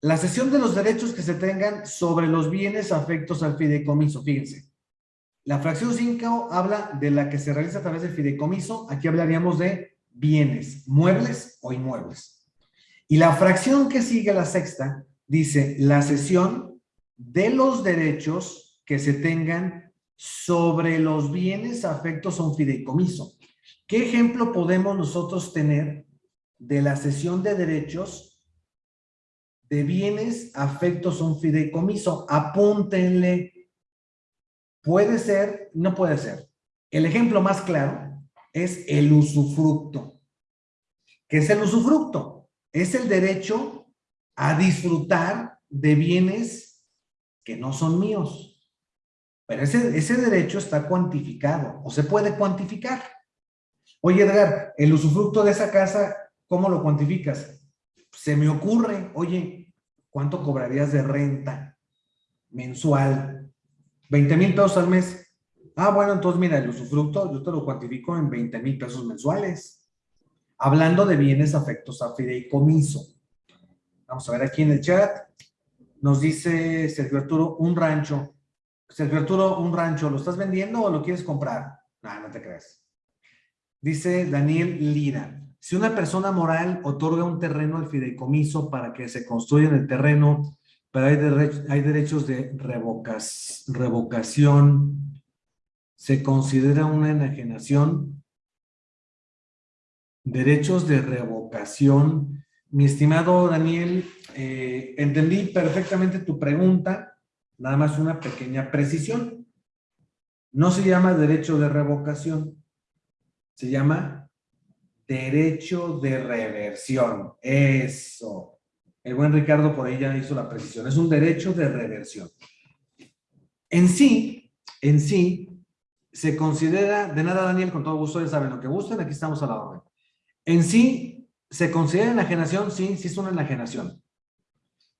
La cesión de los derechos que se tengan sobre los bienes afectos al fideicomiso. Fíjense. La fracción 5 habla de la que se realiza a través del fideicomiso. Aquí hablaríamos de bienes, muebles o inmuebles. Y la fracción que sigue la sexta dice la cesión de los derechos que se tengan sobre los bienes afectos a un fideicomiso. ¿Qué ejemplo podemos nosotros tener de la cesión de derechos de bienes afectos un fideicomiso? Apúntenle. Puede ser, no puede ser. El ejemplo más claro es el usufructo. ¿Qué es el usufructo? Es el derecho a disfrutar de bienes que no son míos. Pero ese, ese derecho está cuantificado o se puede cuantificar. Oye, Edgar, el usufructo de esa casa, ¿cómo lo cuantificas? Se me ocurre, oye, ¿cuánto cobrarías de renta mensual? 20 mil pesos al mes. Ah, bueno, entonces mira, el usufructo yo te lo cuantifico en 20 mil pesos mensuales. Hablando de bienes afectos a fideicomiso. Vamos a ver aquí en el chat. Nos dice Sergio Arturo, un rancho. Sergio Arturo, un rancho, ¿lo estás vendiendo o lo quieres comprar? No, no te creas. Dice Daniel Lira, si una persona moral otorga un terreno al fideicomiso para que se construya en el terreno, pero hay, derechos de revocación, ¿se considera una enajenación? Derechos de revocación. Mi estimado Daniel, eh, entendí perfectamente tu pregunta, nada más una pequeña precisión. No se llama derecho de revocación, se llama derecho de reversión. Eso. El buen Ricardo por ahí ya hizo la precisión. Es un derecho de reversión. En sí, en sí, se considera, de nada Daniel, con todo gusto, ya saben lo que gusten, aquí estamos a la orden. En sí, ¿se considera enajenación? Sí, sí es una enajenación.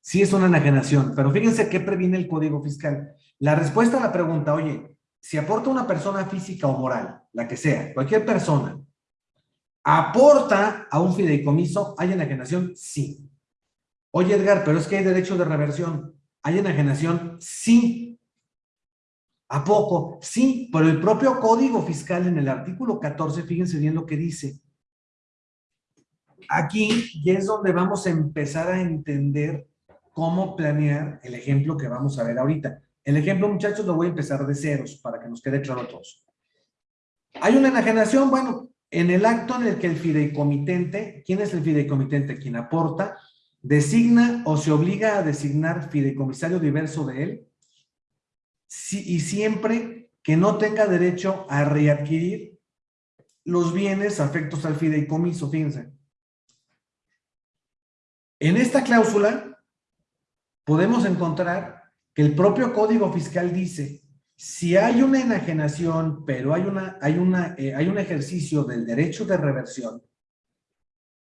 Sí es una enajenación, pero fíjense qué previene el Código Fiscal. La respuesta a la pregunta, oye, si aporta una persona física o moral, la que sea, cualquier persona, aporta a un fideicomiso, ¿hay enajenación? Sí. Oye, Edgar, pero es que hay derecho de reversión. ¿Hay enajenación? Sí. ¿A poco? Sí, pero el propio Código Fiscal en el artículo 14, fíjense bien lo que dice. Aquí ya es donde vamos a empezar a entender cómo planear el ejemplo que vamos a ver ahorita. El ejemplo, muchachos, lo voy a empezar de ceros para que nos quede claro a todos. Hay una enajenación, bueno, en el acto en el que el fideicomitente, ¿quién es el fideicomitente? Quien aporta, designa o se obliga a designar fideicomisario diverso de él, y siempre que no tenga derecho a readquirir los bienes afectos al fideicomiso, fíjense. En esta cláusula podemos encontrar el propio Código Fiscal dice, si hay una enajenación, pero hay, una, hay, una, eh, hay un ejercicio del derecho de reversión,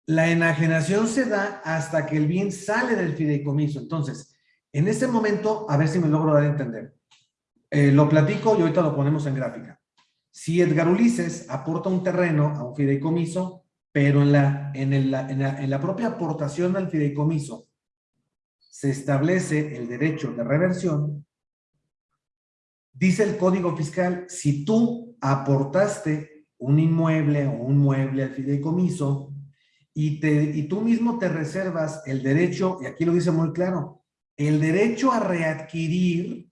la enajenación se da hasta que el bien sale del fideicomiso. Entonces, en este momento, a ver si me logro dar a entender. Eh, lo platico y ahorita lo ponemos en gráfica. Si Edgar Ulises aporta un terreno a un fideicomiso, pero en la, en, en la propia aportación al fideicomiso se establece el derecho de reversión, dice el Código Fiscal, si tú aportaste un inmueble o un mueble al fideicomiso y, te, y tú mismo te reservas el derecho, y aquí lo dice muy claro, el derecho a readquirir,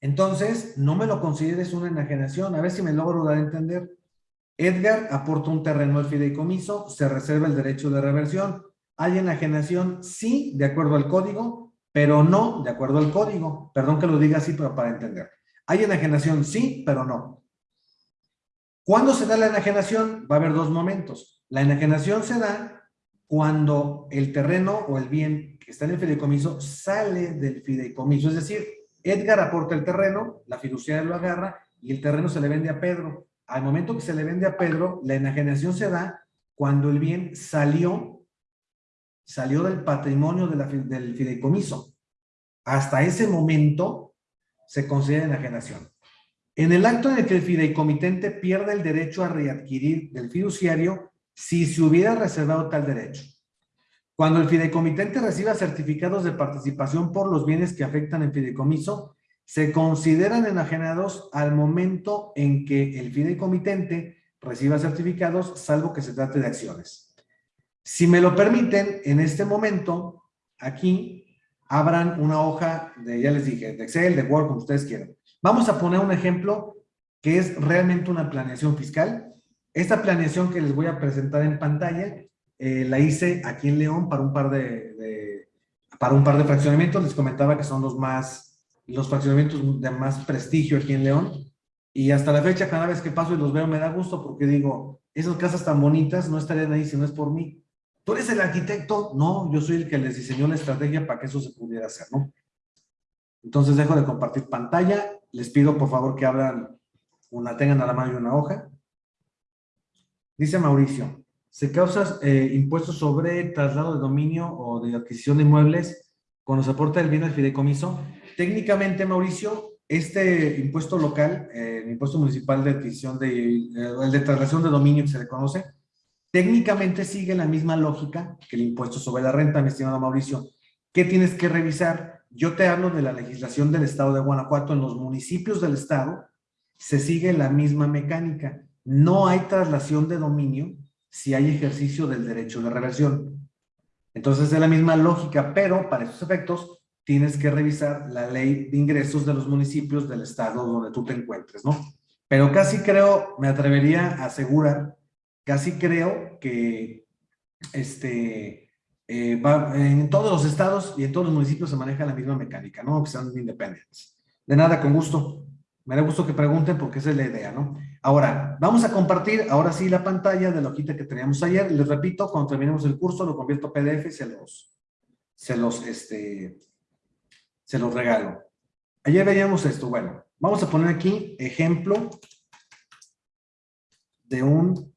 entonces no me lo consideres una enajenación, a ver si me logro dar a entender. Edgar aporta un terreno al fideicomiso, se reserva el derecho de reversión. ¿Hay enajenación? Sí, de acuerdo al código, pero no de acuerdo al código. Perdón que lo diga así, pero para entender. ¿Hay enajenación? Sí, pero no. ¿Cuándo se da la enajenación? Va a haber dos momentos. La enajenación se da cuando el terreno o el bien que está en el fideicomiso sale del fideicomiso. Es decir, Edgar aporta el terreno, la fiduciaria lo agarra y el terreno se le vende a Pedro. Al momento que se le vende a Pedro, la enajenación se da cuando el bien salió salió del patrimonio del fideicomiso. Hasta ese momento se considera enajenación. En el acto en el que el fideicomitente pierde el derecho a readquirir del fiduciario si se hubiera reservado tal derecho. Cuando el fideicomitente reciba certificados de participación por los bienes que afectan el fideicomiso, se consideran enajenados al momento en que el fideicomitente reciba certificados, salvo que se trate de acciones. Si me lo permiten, en este momento, aquí, abran una hoja de, ya les dije, de Excel, de Word, como ustedes quieran. Vamos a poner un ejemplo que es realmente una planeación fiscal. Esta planeación que les voy a presentar en pantalla, eh, la hice aquí en León para un par de, para un par de fraccionamientos. Les comentaba que son los más, los fraccionamientos de más prestigio aquí en León. Y hasta la fecha, cada vez que paso y los veo, me da gusto porque digo, esas casas tan bonitas no estarían ahí si no es por mí. ¿Tú eres el arquitecto? No, yo soy el que les diseñó la estrategia para que eso se pudiera hacer, ¿no? Entonces dejo de compartir pantalla. Les pido por favor que abran una, tengan a la mano una hoja. Dice Mauricio, se causa eh, impuestos sobre traslado de dominio o de adquisición de inmuebles cuando se aporta el bien al fideicomiso. Técnicamente, Mauricio, este impuesto local, eh, el impuesto municipal de adquisición de, eh, el de traslación de dominio que se le conoce, técnicamente sigue la misma lógica que el impuesto sobre la renta, mi estimado Mauricio. ¿Qué tienes que revisar? Yo te hablo de la legislación del estado de Guanajuato. En los municipios del estado se sigue la misma mecánica. No hay traslación de dominio si hay ejercicio del derecho de reversión. Entonces es la misma lógica, pero para esos efectos tienes que revisar la ley de ingresos de los municipios del estado donde tú te encuentres, ¿no? Pero casi creo, me atrevería a asegurar, casi creo que este, eh, en todos los estados y en todos los municipios se maneja la misma mecánica, ¿no? Que sean independientes. De nada, con gusto. Me da gusto que pregunten porque esa es la idea, ¿no? Ahora, vamos a compartir ahora sí la pantalla de la hojita que teníamos ayer. Les repito, cuando terminemos el curso lo convierto a PDF y se los, se los, este, se los regalo. Ayer veíamos esto. Bueno, vamos a poner aquí ejemplo de un,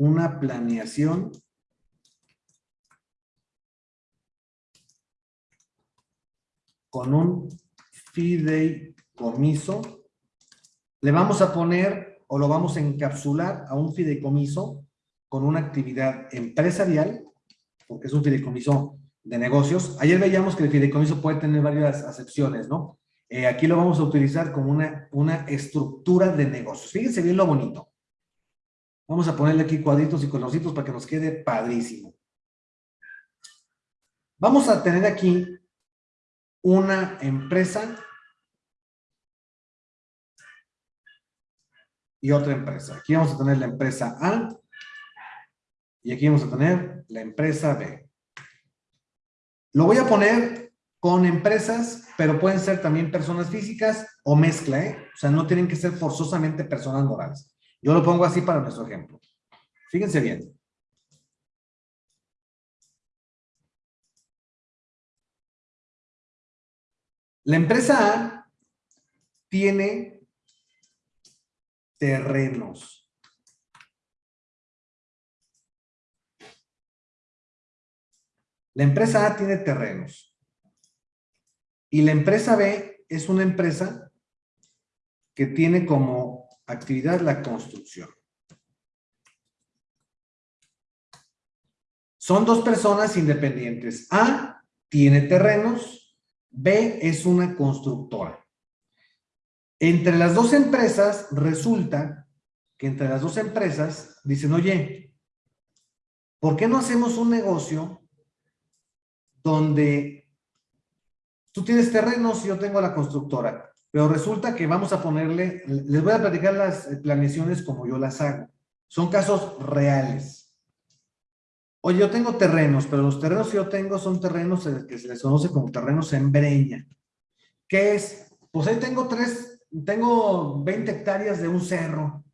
una planeación con un fideicomiso. Le vamos a poner o lo vamos a encapsular a un fideicomiso con una actividad empresarial, porque es un fideicomiso de negocios. Ayer veíamos que el fideicomiso puede tener varias acepciones, ¿no? Eh, aquí lo vamos a utilizar como una, una estructura de negocios. Fíjense bien lo bonito. Vamos a ponerle aquí cuadritos y colorcitos para que nos quede padrísimo. Vamos a tener aquí una empresa y otra empresa. Aquí vamos a tener la empresa A y aquí vamos a tener la empresa B. Lo voy a poner con empresas, pero pueden ser también personas físicas o mezcla, ¿eh? O sea, no tienen que ser forzosamente personas morales. Yo lo pongo así para nuestro ejemplo. Fíjense bien. La empresa A tiene terrenos. La empresa A tiene terrenos. Y la empresa B es una empresa que tiene como actividad la construcción. Son dos personas independientes. A tiene terrenos, B es una constructora. Entre las dos empresas resulta que entre las dos empresas dicen, oye, ¿por qué no hacemos un negocio donde tú tienes terrenos y yo tengo la constructora, pero resulta que vamos a ponerle, les voy a platicar las planeaciones como yo las hago. Son casos reales. Oye, yo tengo terrenos, pero los terrenos que yo tengo son terrenos que se les conoce como terrenos en breña. ¿Qué es? Pues ahí tengo tres, tengo 20 hectáreas de un cerro.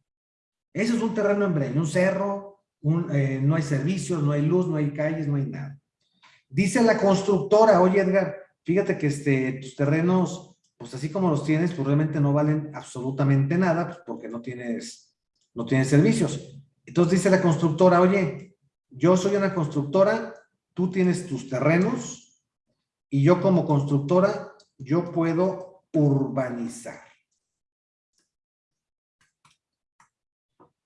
Eso es un terreno en breña, un cerro, eh, no hay servicios, no hay luz, no hay calles, no hay nada. Dice la constructora, oye Edgar, fíjate que este, tus terrenos, pues así como los tienes, pues realmente no valen absolutamente nada, pues porque no tienes, no tienes servicios. Entonces dice la constructora, oye, yo soy una constructora, tú tienes tus terrenos, y yo como constructora, yo puedo urbanizar.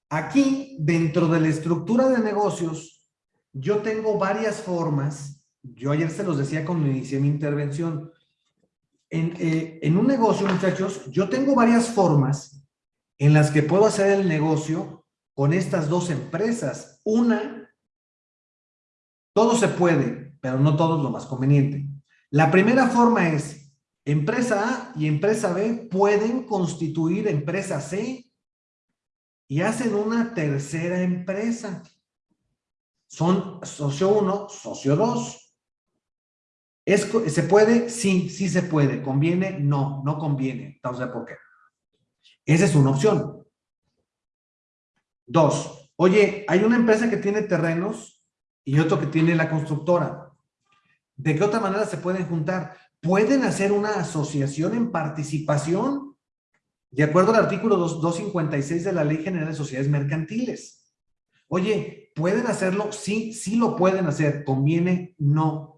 Aquí, dentro de la estructura de negocios, yo tengo varias formas, yo ayer se los decía cuando inicié mi intervención, en, eh, en un negocio, muchachos, yo tengo varias formas en las que puedo hacer el negocio con estas dos empresas. Una, todo se puede, pero no todo es lo más conveniente. La primera forma es, empresa A y empresa B pueden constituir empresa C y hacen una tercera empresa. Son socio 1, socio 2. ¿Se puede? Sí, sí se puede. ¿Conviene? No, no conviene. Entonces, ¿por qué? Esa es una opción. Dos, oye, hay una empresa que tiene terrenos y otro que tiene la constructora. ¿De qué otra manera se pueden juntar? ¿Pueden hacer una asociación en participación? De acuerdo al artículo 256 de la Ley General de Sociedades Mercantiles. Oye, ¿pueden hacerlo? Sí, sí lo pueden hacer. ¿Conviene? No.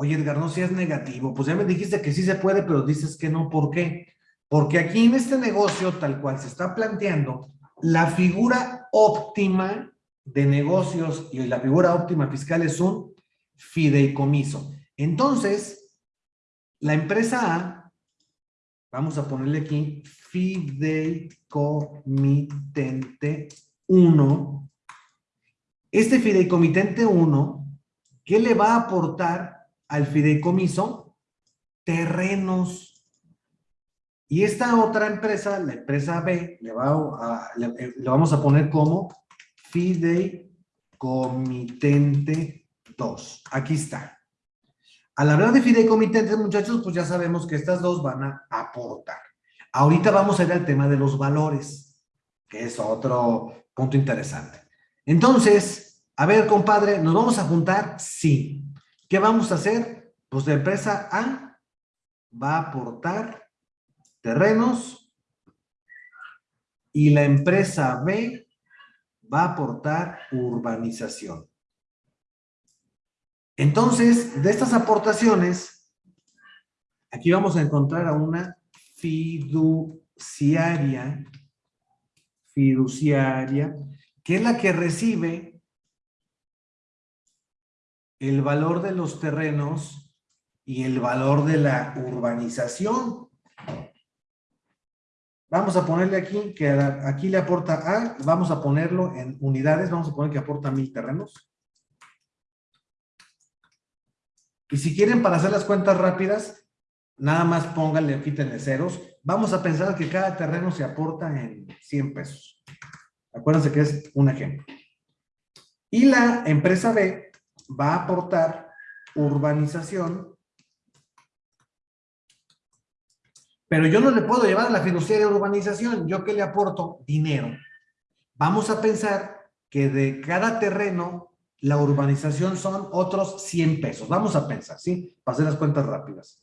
Oye, Edgar, no seas negativo. Pues ya me dijiste que sí se puede, pero dices que no. ¿Por qué? Porque aquí en este negocio, tal cual se está planteando, la figura óptima de negocios y la figura óptima fiscal es un fideicomiso. Entonces, la empresa A Vamos a ponerle aquí fideicomitente 1. Este fideicomitente 1, ¿qué le va a aportar al fideicomiso? Terrenos. Y esta otra empresa, la empresa B, le, le vamos a poner como fideicomitente 2. Aquí está. Al hablar de fideicomitentes, muchachos, pues ya sabemos que estas dos van a aportar. Ahorita vamos a ir al tema de los valores, que es otro punto interesante. Entonces, a ver, compadre, ¿nos vamos a juntar? Sí. ¿Qué vamos a hacer? Pues la empresa A va a aportar terrenos y la empresa B va a aportar urbanización. Entonces, de estas aportaciones, aquí vamos a encontrar a una fiduciaria, fiduciaria, que es la que recibe el valor de los terrenos y el valor de la urbanización. Vamos a ponerle aquí, que aquí le aporta A, vamos a ponerlo en unidades, vamos a poner que aporta mil terrenos. Y si quieren para hacer las cuentas rápidas, nada más pónganle, quítenle ceros. Vamos a pensar que cada terreno se aporta en 100 pesos. Acuérdense que es un ejemplo. Y la empresa B va a aportar urbanización. Pero yo no le puedo llevar la fiduciaria urbanización. ¿Yo qué le aporto? Dinero. Vamos a pensar que de cada terreno la urbanización son otros 100 pesos. Vamos a pensar, ¿sí? Para hacer las cuentas rápidas.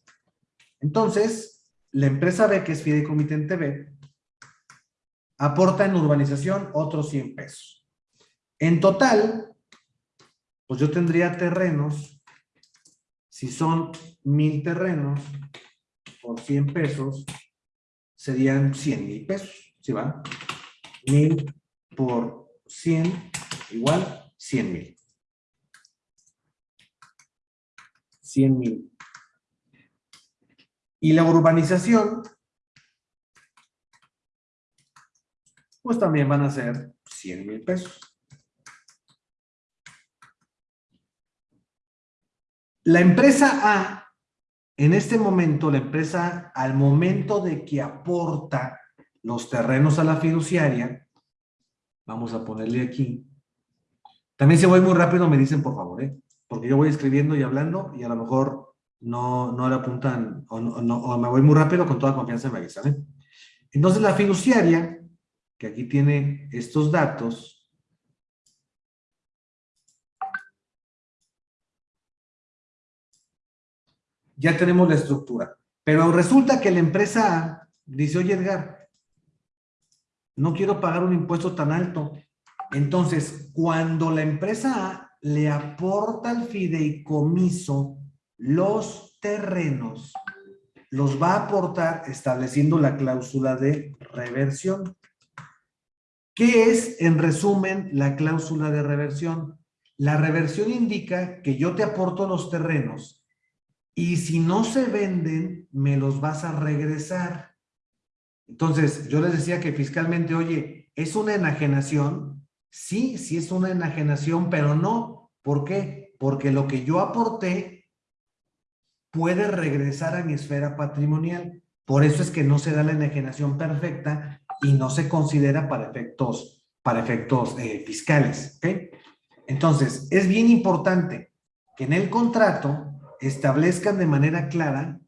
Entonces, la empresa B, que es Fideicomitente B, aporta en urbanización otros 100 pesos. En total, pues yo tendría terrenos, si son mil terrenos por 100 pesos, serían 100 mil pesos, ¿sí va? Mil por 100 igual 100 mil. 100 mil. Y la urbanización, pues también van a ser 100 mil pesos. La empresa A, en este momento, la empresa al momento de que aporta los terrenos a la fiduciaria, vamos a ponerle aquí. También si voy muy rápido me dicen por favor, ¿eh? porque yo voy escribiendo y hablando y a lo mejor no, no le apuntan o, no, me voy muy rápido, con toda confianza me avisan. Entonces la fiduciaria, que aquí tiene estos datos, ya tenemos la estructura. Pero resulta que la empresa A dice, oye Edgar, no quiero pagar un impuesto tan alto. Entonces, cuando la empresa A le aporta al fideicomiso los terrenos, los va a aportar estableciendo la cláusula de reversión. ¿Qué es, en resumen, la cláusula de reversión? La reversión indica que yo te aporto los terrenos y si no se venden, me los vas a regresar. Entonces, yo les decía que fiscalmente, oye, ¿es una enajenación? Sí, sí es una enajenación, pero no. ¿Por qué? Porque lo que yo aporté puede regresar a mi esfera patrimonial. Por eso es que no se da la enajenación perfecta y no se considera para efectos, para efectos eh, fiscales. Entonces, es bien importante que en el contrato establezcan de manera clara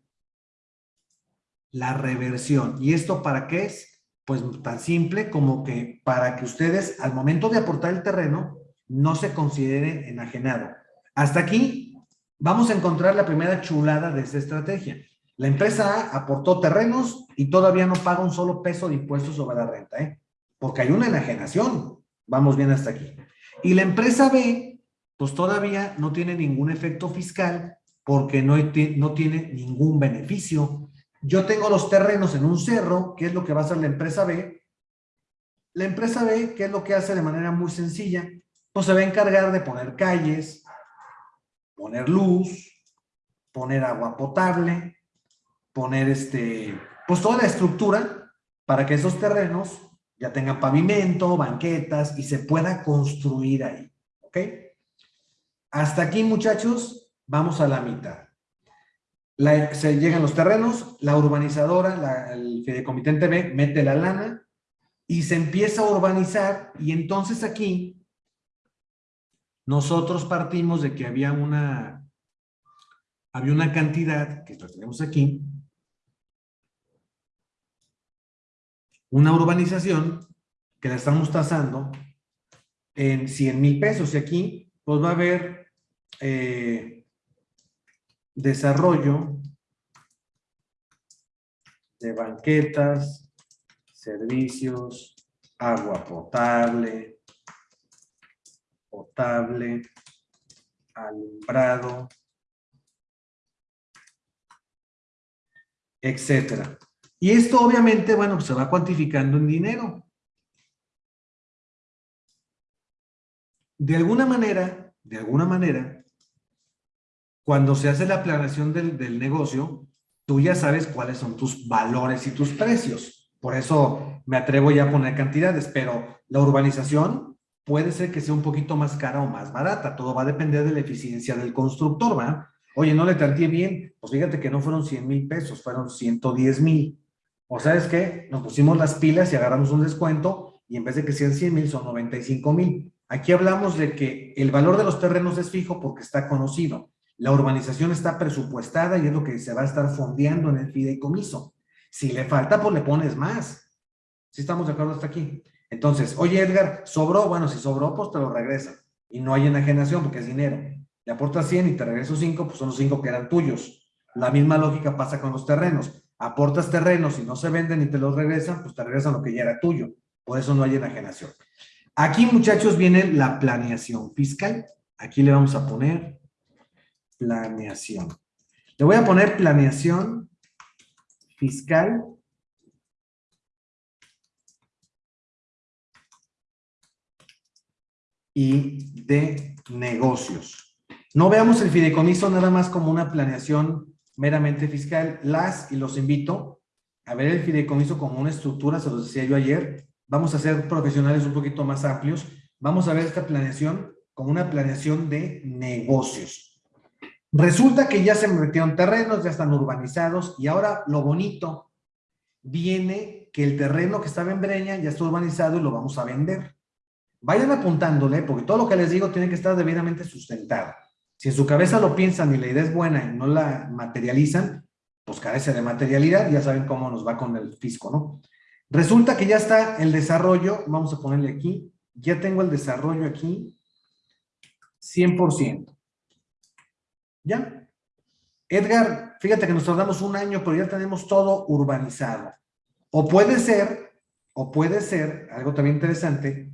la reversión. ¿Y esto para qué es? Pues tan simple como que para que ustedes al momento de aportar el terreno no se consideren enajenado. Hasta aquí vamos a encontrar la primera chulada de esta estrategia. La empresa A aportó terrenos y todavía no paga un solo peso de impuestos sobre la renta, ¿eh? porque hay una enajenación. Vamos bien hasta aquí. Y la empresa B, pues todavía no tiene ningún efecto fiscal porque no, no tiene ningún beneficio. Yo tengo los terrenos en un cerro, que es lo que va a hacer la empresa B. La empresa B, ¿qué es lo que hace de manera muy sencilla? Pues se va a encargar de poner calles, poner luz, poner agua potable, poner este, pues toda la estructura para que esos terrenos ya tengan pavimento, banquetas y se pueda construir ahí. ¿Ok? Hasta aquí, muchachos, vamos a la mitad. Se llegan los terrenos, la urbanizadora, el fideicomitente B, mete la lana y se empieza a urbanizar y entonces aquí nosotros partimos de que había una había una cantidad, que lo tenemos aquí, una urbanización que la estamos tasando en 100 mil pesos y aquí pues va a haber eh, desarrollo de banquetas, servicios, agua potable, potable, alumbrado, etcétera. Y esto obviamente, bueno, pues se va cuantificando en dinero. De alguna manera, de alguna manera, cuando se hace la planeación del, negocio, tú ya sabes cuáles son tus valores y tus precios. Por eso me atrevo ya a poner cantidades, pero la urbanización puede ser que sea un poquito más cara o más barata. Todo va a depender de la eficiencia del constructor, ¿va? Oye, no le tanteé bien. Pues fíjate que no fueron 100 mil pesos, fueron 110 mil. O sabes qué? Nos pusimos las pilas y agarramos un descuento y en vez de que sean 100 mil, son 95 mil. Aquí hablamos de que el valor de los terrenos es fijo porque está conocido. La urbanización está presupuestada y es lo que se va a estar fondeando en el fideicomiso. Si le falta, pues le pones más. Si estamos de acuerdo hasta aquí. Entonces, oye Edgar, ¿sobró? Bueno, si sobró, pues te lo regresa. Y no hay enajenación porque es dinero. Le aportas 100 y te regreso 5, pues son los 5 que eran tuyos. La misma lógica pasa con los terrenos. Aportas terrenos y no se venden y te los regresan, pues te regresan lo que ya era tuyo. Por eso no hay enajenación. Aquí, muchachos, viene la planeación fiscal. Aquí le vamos a poner planeación. Le voy a poner planeación fiscal y de negocios. No veamos el fideicomiso nada más como una planeación meramente fiscal. Las, y los invito a ver el fideicomiso como una estructura, se los decía yo ayer. Vamos a ser profesionales un poquito más amplios. Vamos a ver esta planeación como una planeación de negocios. Resulta que ya se metieron terrenos, ya están urbanizados y ahora lo bonito viene que el terreno que estaba en Breña ya está urbanizado y lo vamos a vender. Vayan apuntándole porque todo lo que les digo tiene que estar debidamente sustentado. Si en su cabeza lo piensan y la idea es buena y no la materializan, pues carece de materialidad, ya saben cómo nos va con el fisco, ¿no? Resulta que ya está el desarrollo, vamos a ponerle aquí, ya tengo el desarrollo aquí, 100%. ¿Ya? Edgar, fíjate que nos tardamos un año, pero ya tenemos todo urbanizado. O puede ser, o puede ser, algo también interesante,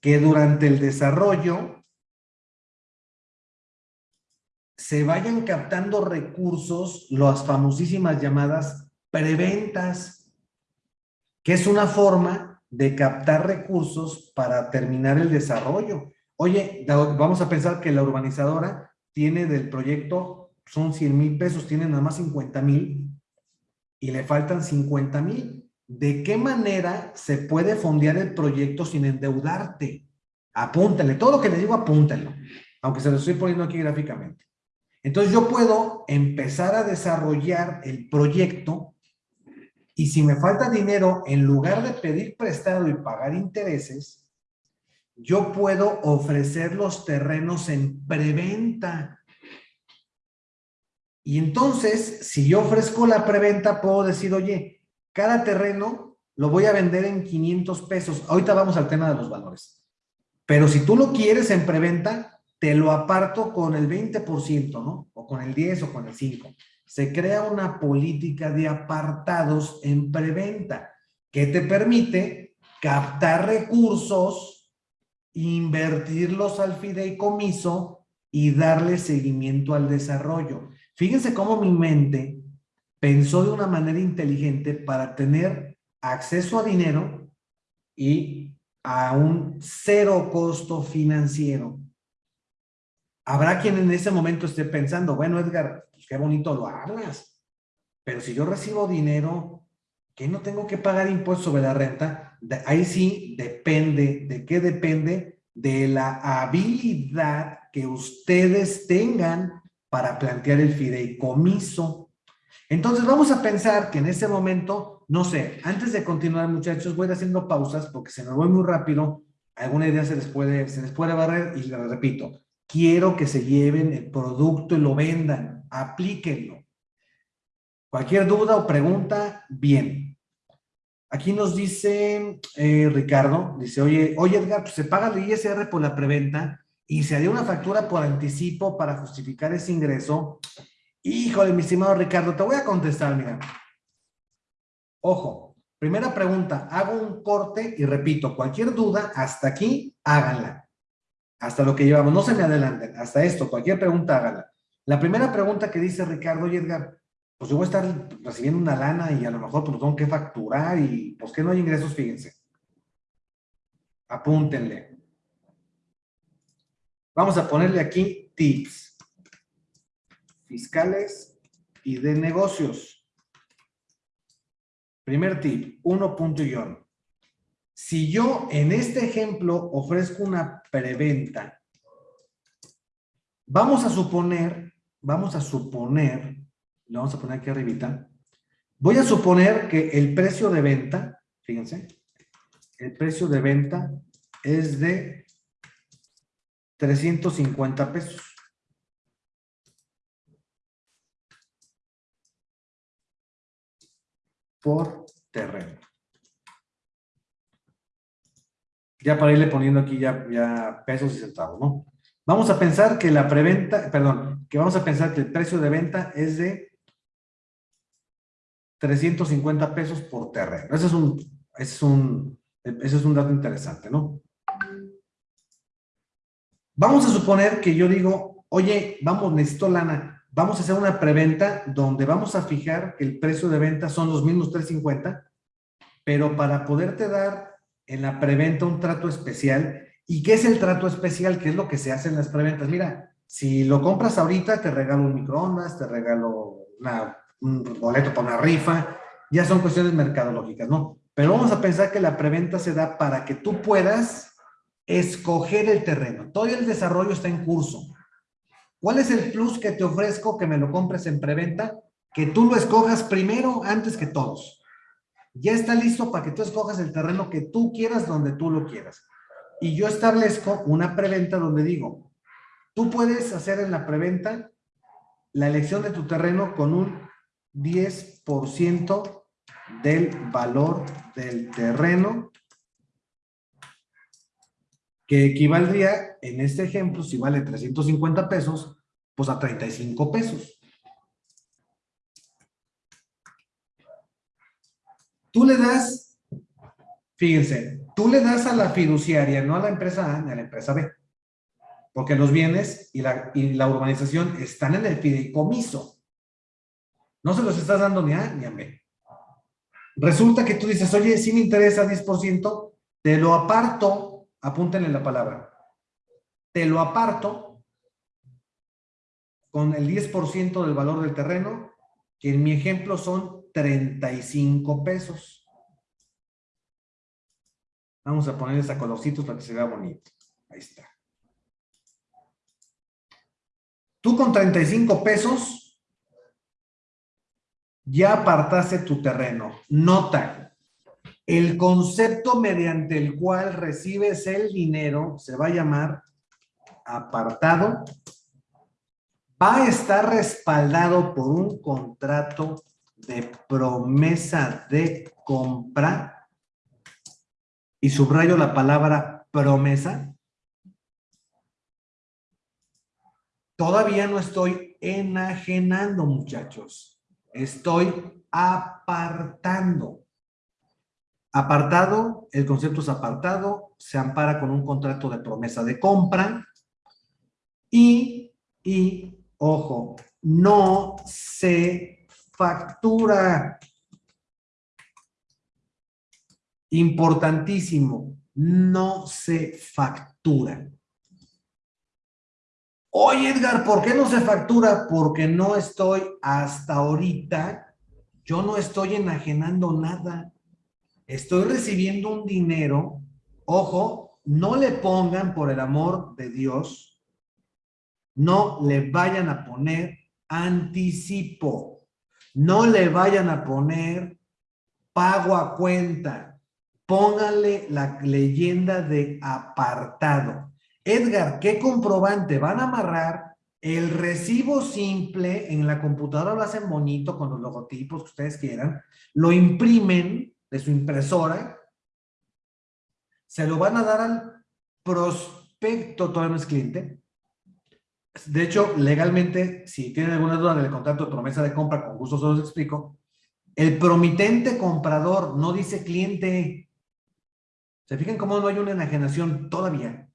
que durante el desarrollo se vayan captando recursos, las famosísimas llamadas preventas, que es una forma de captar recursos para terminar el desarrollo. Oye, vamos a pensar que la urbanizadora tiene del proyecto, son 100 mil pesos, tiene nada más 50 mil y le faltan 50 mil. ¿De qué manera se puede fondear el proyecto sin endeudarte? Apúntale, todo lo que le digo apúntalo, aunque se lo estoy poniendo aquí gráficamente. Entonces yo puedo empezar a desarrollar el proyecto y si me falta dinero, en lugar de pedir prestado y pagar intereses, yo puedo ofrecer los terrenos en preventa. Y entonces, si yo ofrezco la preventa, puedo decir, oye, cada terreno lo voy a vender en 500 pesos. Ahorita vamos al tema de los valores. Pero si tú lo quieres en preventa, te lo aparto con el 20%, ¿no? O con el 10 o con el 5. Se crea una política de apartados en preventa que te permite captar recursos, invertirlos al fideicomiso y darle seguimiento al desarrollo. Fíjense cómo mi mente pensó de una manera inteligente para tener acceso a dinero y a un cero costo financiero. Habrá quien en ese momento esté pensando, bueno, Edgar, pues qué bonito lo hablas, pero si yo recibo dinero, que no tengo que pagar impuestos sobre la renta, ahí sí depende, ¿de qué depende? De la habilidad que ustedes tengan para plantear el fideicomiso. Entonces vamos a pensar que en ese momento, no sé, antes de continuar muchachos, voy a ir haciendo pausas porque se me voy muy rápido, alguna idea se les puede, se les puede barrer y les repito, Quiero que se lleven el producto y lo vendan. Aplíquenlo. Cualquier duda o pregunta, bien. Aquí nos dice eh, Ricardo, dice, oye, oye Edgar, pues se paga el ISR por la preventa y se haría una factura por anticipo para justificar ese ingreso. Híjole, mi estimado Ricardo, te voy a contestar, mira. Ojo, primera pregunta, hago un corte y repito, cualquier duda, hasta aquí, háganla hasta lo que llevamos. No se me adelanten, hasta esto, cualquier pregunta hágala. La primera pregunta que dice Ricardo y Edgar, pues yo voy a estar recibiendo una lana y a lo mejor pues tengo que facturar y pues que no hay ingresos, fíjense. Apúntenle. Vamos a ponerle aquí tips fiscales y de negocios. Primer tip, uno punto y si yo en este ejemplo ofrezco una preventa, vamos a suponer, vamos a suponer, lo vamos a poner aquí arribita, voy a suponer que el precio de venta, fíjense, el precio de venta es de 350 pesos. por terreno. ya para irle poniendo aquí ya, ya pesos y centavos, ¿no? Vamos a pensar que la preventa, perdón, que vamos a pensar que el precio de venta es de 350 pesos por terreno. Ese es un, ese es un, ese es un dato interesante, ¿no? Vamos a suponer que yo digo, oye, vamos, necesito lana, vamos a hacer una preventa donde vamos a fijar que el precio de venta son los mismos 350, pero para poderte dar en la preventa un trato especial. ¿Y qué es el trato especial? ¿Qué es lo que se hace en las preventas? Mira, si lo compras ahorita, te regalo un microondas, te regalo un boleto para una rifa, ya son cuestiones mercadológicas, ¿no? Pero vamos a pensar que la preventa se da para que tú puedas escoger el terreno. Todo el desarrollo está en curso. ¿Cuál es el plus que te ofrezco que me lo compres en preventa? Que tú lo escojas primero antes que todos ya está listo para que tú escojas el terreno que tú quieras donde tú lo quieras. Y yo establezco una preventa donde digo, tú puedes hacer en la preventa la elección de tu terreno con un 10% del valor del terreno que equivaldría, en este ejemplo, si vale 350 pesos, pues a 35 pesos. Tú le das, fíjense, tú le das a la fiduciaria, no a la empresa A ni a la empresa B. Porque los bienes y la, urbanización están en el fideicomiso. No se los estás dando ni a A ni a B. Resulta que tú dices, oye, si me interesa 10%, te lo aparto, apúntenle la palabra, te lo aparto con el 10% del valor del terreno, que en mi ejemplo son 35 pesos. Vamos a poner esa colorcitos para que se vea bonito. Ahí está. Tú con 35 pesos ya apartaste tu terreno. Nota, el concepto mediante el cual recibes el dinero se va a llamar apartado. Va a estar respaldado por un contrato de promesa de compra y subrayo la palabra promesa Todavía no estoy enajenando, muchachos. Estoy apartando. Apartado, el concepto es apartado, se ampara con un contrato de promesa de compra y, y, ojo, no se factura. Importantísimo, no se factura. Oye, Edgar, ¿por qué no se factura? Porque no estoy hasta ahorita, yo no estoy enajenando nada. Estoy recibiendo un dinero. Ojo, no le pongan, por el amor de Dios, no le vayan a poner anticipo. No le vayan a poner pago a cuenta. Pónganle la leyenda de apartado. Edgar, ¿qué comprobante? Van a amarrar el recibo simple, en la computadora lo hacen bonito con los logotipos que ustedes quieran, lo imprimen de su impresora, se lo van a dar al prospecto, todavía no es cliente. De hecho, legalmente, si tienen alguna duda del contrato de promesa de compra, con gusto se los explico, el promitente comprador no dice cliente. ¿Se fijan cómo no hay una enajenación todavía?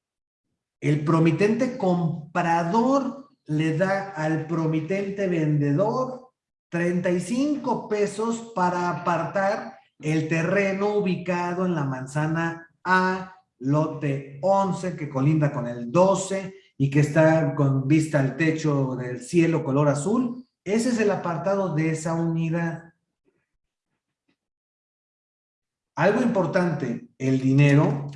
El promitente comprador le da al promitente vendedor 35 pesos para apartar el terreno ubicado en la manzana A, lote 11, que colinda con el 12 y que está con vista al techo del cielo color azul. Ese es el apartado de esa unidad. Algo importante, el dinero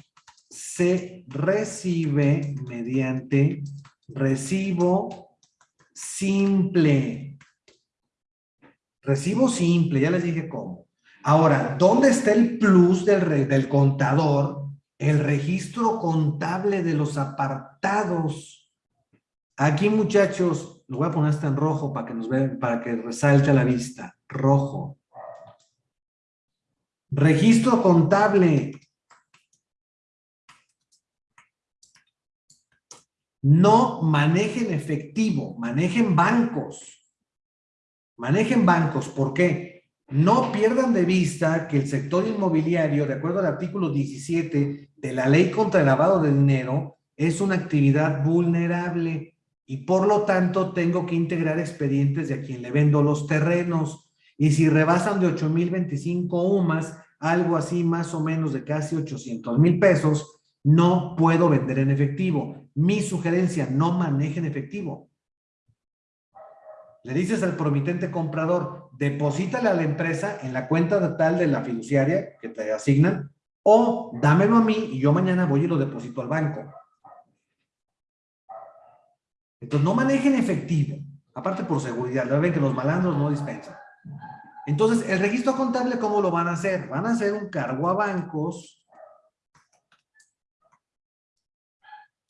se recibe mediante recibo simple. Recibo simple, ya les dije cómo. Ahora, ¿dónde está el plus del, del contador? El registro contable de los apartados. Aquí, muchachos, lo voy a poner hasta en rojo para que nos vean, para que resalte a la vista. Rojo. Registro contable. No manejen efectivo, manejen bancos. Manejen bancos, ¿por qué? No pierdan de vista que el sector inmobiliario, de acuerdo al artículo 17 de la ley contra el lavado de dinero, es una actividad vulnerable y por lo tanto tengo que integrar expedientes de a quien le vendo los terrenos. Y si rebasan de 8,025 UMAS, algo así más o menos de casi 800 mil pesos, no puedo vender en efectivo. Mi sugerencia, no manejen efectivo. Le dices al promitente comprador, deposítale a la empresa en la cuenta tal de la fiduciaria que te asignan, o dámelo a mí y yo mañana voy y lo deposito al banco. Entonces, no manejen efectivo. Aparte por seguridad, ya ven que los malandros no dispensan. Entonces, el registro contable, ¿cómo lo van a hacer? Van a hacer un cargo a bancos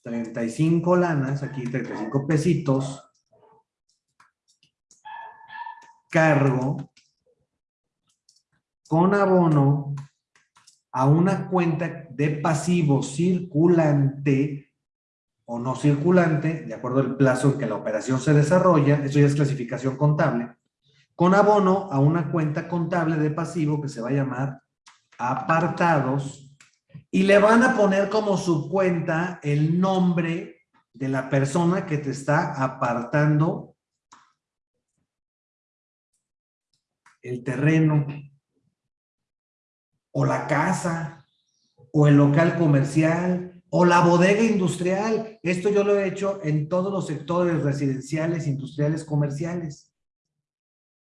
35 lanas, aquí 35 pesitos, cargo con abono a una cuenta de pasivo circulante o no circulante, de acuerdo al plazo en que la operación se desarrolla, eso ya es clasificación contable, con abono a una cuenta contable de pasivo que se va a llamar apartados y le van a poner como su cuenta el nombre de la persona que te está apartando el terreno. o la casa, o el local comercial, o la bodega industrial. Esto yo lo he hecho en todos los sectores residenciales, industriales, comerciales.